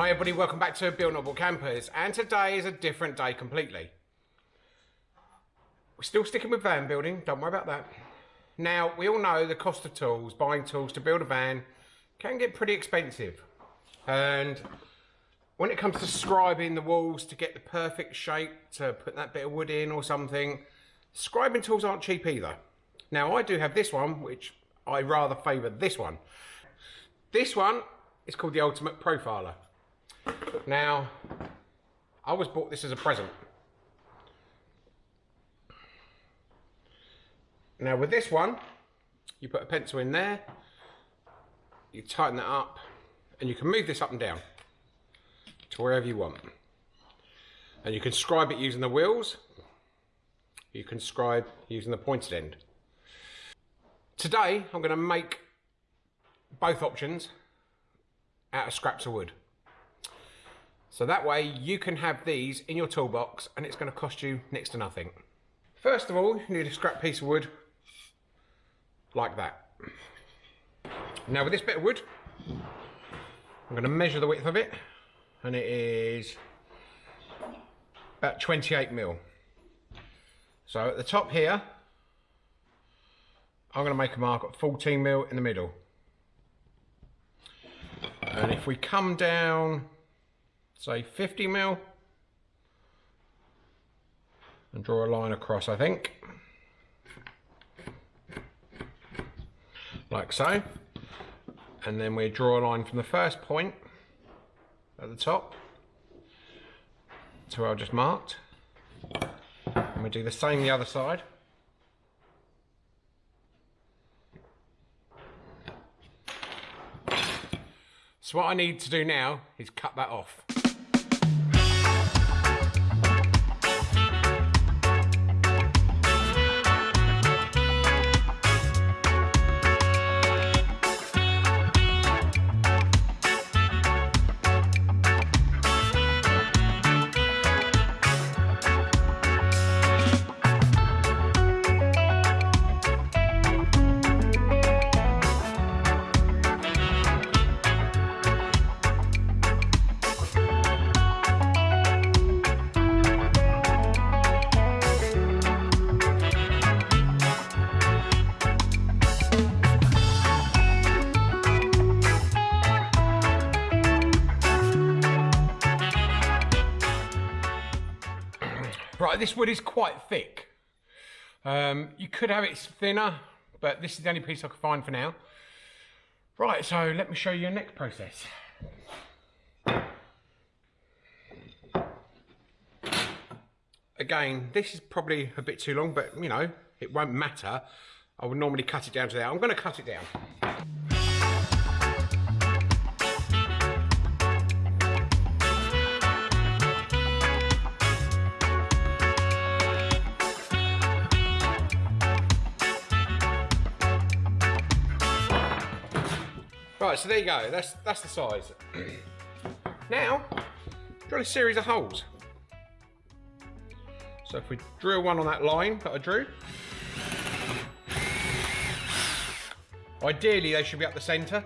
Hi everybody, welcome back to Bill Noble Campers and today is a different day completely. We're still sticking with van building, don't worry about that. Now, we all know the cost of tools, buying tools to build a van can get pretty expensive. And when it comes to scribing the walls to get the perfect shape to put that bit of wood in or something, scribing tools aren't cheap either. Now, I do have this one, which I rather favour this one. This one is called the Ultimate Profiler. Now, I was bought this as a present. Now with this one, you put a pencil in there, you tighten that up, and you can move this up and down to wherever you want. And you can scribe it using the wheels, you can scribe using the pointed end. Today, I'm going to make both options out of scraps of wood. So that way you can have these in your toolbox and it's going to cost you next to nothing. First of all, you need a scrap piece of wood like that. Now with this bit of wood, I'm going to measure the width of it and it is about 28 mil. So at the top here, I'm going to make a mark at 14 mil in the middle. And if we come down say 50 mil. And draw a line across I think. Like so. And then we draw a line from the first point at the top to where I just marked. And we do the same the other side. So what I need to do now is cut that off Right, this wood is quite thick. Um, you could have it thinner, but this is the only piece I could find for now. Right, so let me show you your next process. Again, this is probably a bit too long, but you know, it won't matter. I would normally cut it down to there. I'm gonna cut it down. Right, so there you go. That's that's the size. now, drill a series of holes. So if we drill one on that line that I drew, ideally they should be up the centre.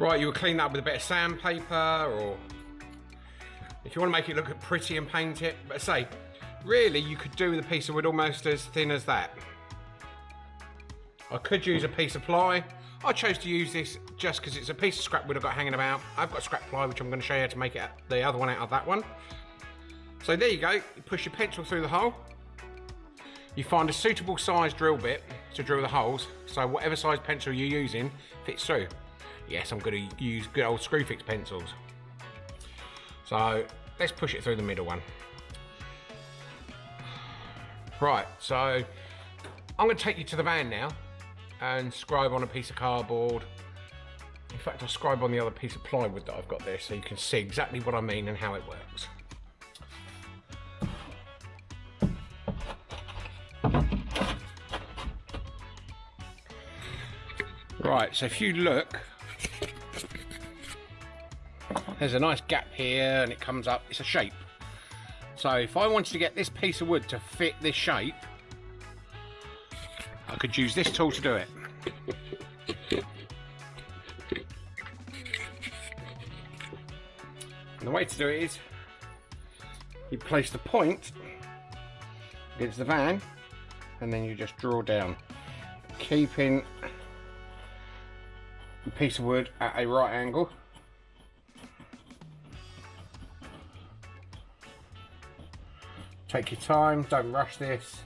Right, you would clean that up with a bit of sandpaper or if you want to make it look pretty and paint it. But say, really you could do with a piece of wood almost as thin as that. I could use a piece of ply. I chose to use this just because it's a piece of scrap wood I've got hanging about. I've got scrap ply, which I'm going to show you how to make it the other one out of that one. So there you go, you push your pencil through the hole. You find a suitable size drill bit to drill the holes, so whatever size pencil you're using fits through. Yes, I'm going to use good old Screwfix pencils. So let's push it through the middle one. Right, so I'm going to take you to the van now and scribe on a piece of cardboard In fact, I'll scribe on the other piece of plywood that I've got there so you can see exactly what I mean and how it works. Right, so if you look, there's a nice gap here and it comes up, it's a shape. So if I wanted to get this piece of wood to fit this shape, I could use this tool to do it. And the way to do it is you place the point against the van and then you just draw down keeping the piece of wood at a right angle take your time don't rush this.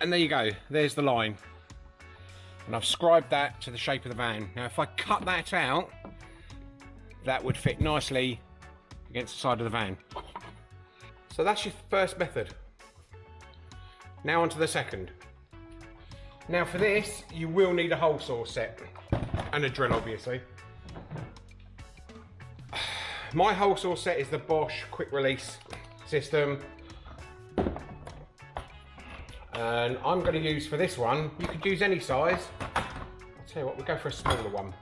And there you go there's the line. And I've scribed that to the shape of the van. Now if I cut that out that would fit nicely against the side of the van. So that's your first method. Now onto the second now for this you will need a hole saw set and a drill obviously my hole saw set is the Bosch quick release system and I'm going to use for this one, you could use any size. I'll tell you what, we'll go for a smaller one.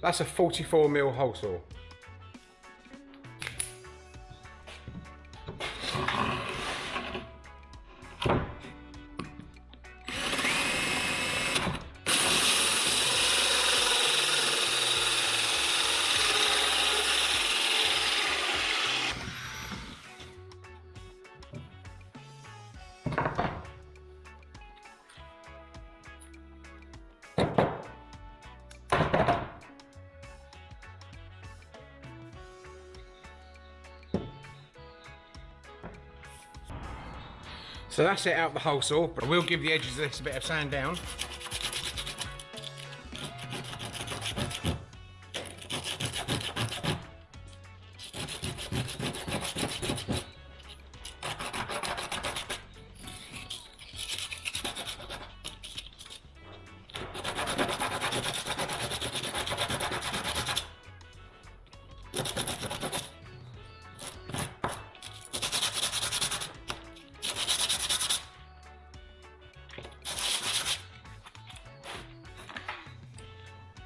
That's a 44 mil hole saw. So that's it out the hole saw, but I will give the edges of this a bit of sand down.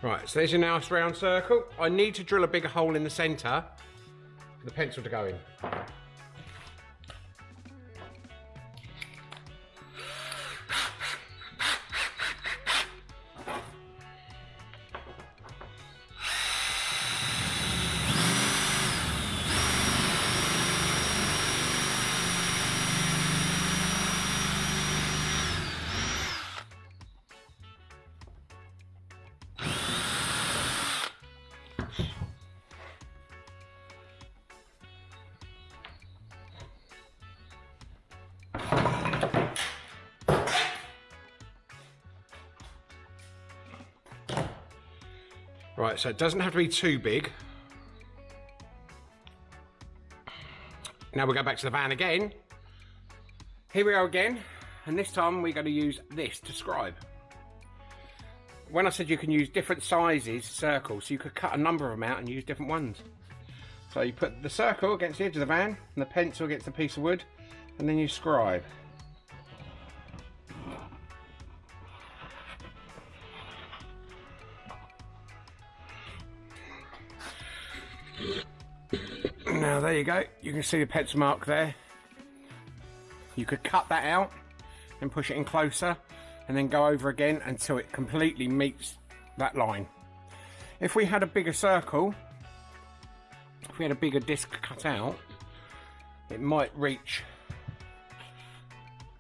Right, so there's your nice round circle. I need to drill a bigger hole in the centre for the pencil to go in. Right, so it doesn't have to be too big. Now we'll go back to the van again. Here we are again, and this time we're going to use this to scribe. When I said you can use different sizes circles, so you could cut a number of them out and use different ones. So you put the circle against the edge of the van, and the pencil against the piece of wood, and then you scribe. You go, you can see the pencil mark there. You could cut that out and push it in closer and then go over again until it completely meets that line. If we had a bigger circle, if we had a bigger disc cut out, it might reach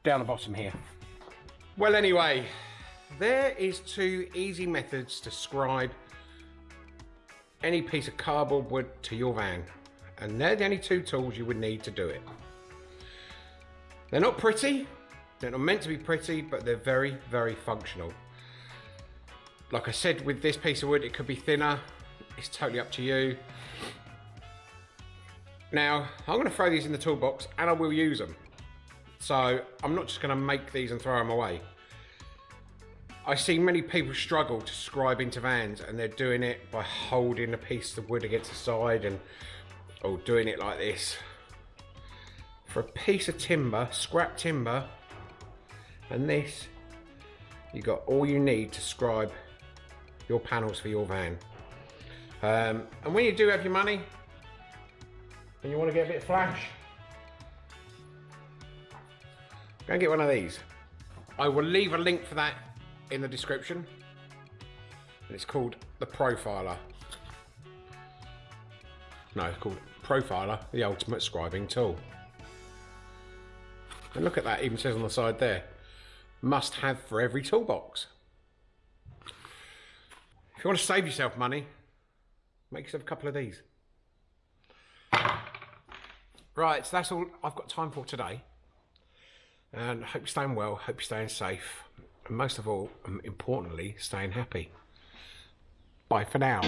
down the bottom here. Well anyway, there is two easy methods to scribe any piece of cardboard wood to your van. And they're the only two tools you would need to do it. They're not pretty, they're not meant to be pretty, but they're very, very functional. Like I said, with this piece of wood, it could be thinner. It's totally up to you. Now, I'm going to throw these in the toolbox and I will use them. So I'm not just going to make these and throw them away. I see many people struggle to scribe into vans and they're doing it by holding a piece of wood against the side and or doing it like this. For a piece of timber, scrap timber, and this, you got all you need to scribe your panels for your van. Um, and when you do have your money, and you want to get a bit of flash, go and get one of these. I will leave a link for that in the description. And it's called the Profiler. No, it's called Profiler, the ultimate scribing tool. And look at that, even says on the side there. Must have for every toolbox. If you want to save yourself money, make yourself a couple of these. Right, so that's all I've got time for today. And I hope you're staying well, hope you're staying safe, and most of all, um, importantly, staying happy. Bye for now.